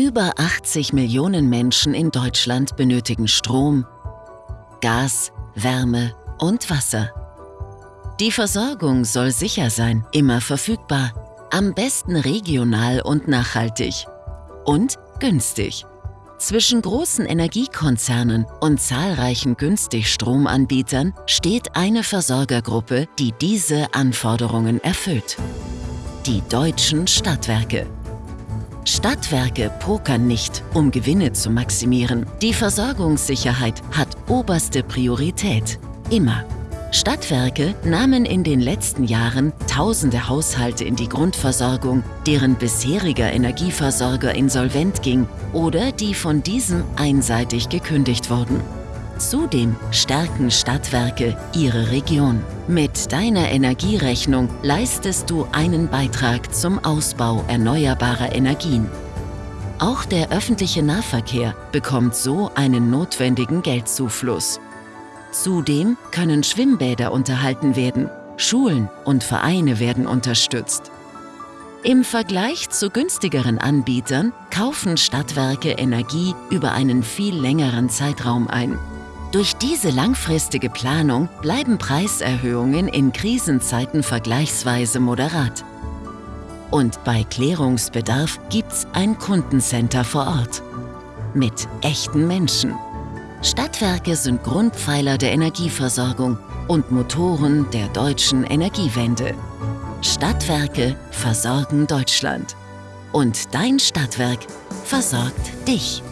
Über 80 Millionen Menschen in Deutschland benötigen Strom, Gas, Wärme und Wasser. Die Versorgung soll sicher sein, immer verfügbar, am besten regional und nachhaltig und günstig. Zwischen großen Energiekonzernen und zahlreichen Günstig-Stromanbietern steht eine Versorgergruppe, die diese Anforderungen erfüllt. Die deutschen Stadtwerke. Stadtwerke pokern nicht, um Gewinne zu maximieren. Die Versorgungssicherheit hat oberste Priorität. Immer. Stadtwerke nahmen in den letzten Jahren tausende Haushalte in die Grundversorgung, deren bisheriger Energieversorger insolvent ging oder die von diesem einseitig gekündigt wurden. Zudem stärken Stadtwerke ihre Region. Mit deiner Energierechnung leistest du einen Beitrag zum Ausbau erneuerbarer Energien. Auch der öffentliche Nahverkehr bekommt so einen notwendigen Geldzufluss. Zudem können Schwimmbäder unterhalten werden, Schulen und Vereine werden unterstützt. Im Vergleich zu günstigeren Anbietern kaufen Stadtwerke Energie über einen viel längeren Zeitraum ein. Durch diese langfristige Planung bleiben Preiserhöhungen in Krisenzeiten vergleichsweise moderat. Und bei Klärungsbedarf gibt's ein Kundencenter vor Ort. Mit echten Menschen. Stadtwerke sind Grundpfeiler der Energieversorgung und Motoren der deutschen Energiewende. Stadtwerke versorgen Deutschland. Und dein Stadtwerk versorgt dich.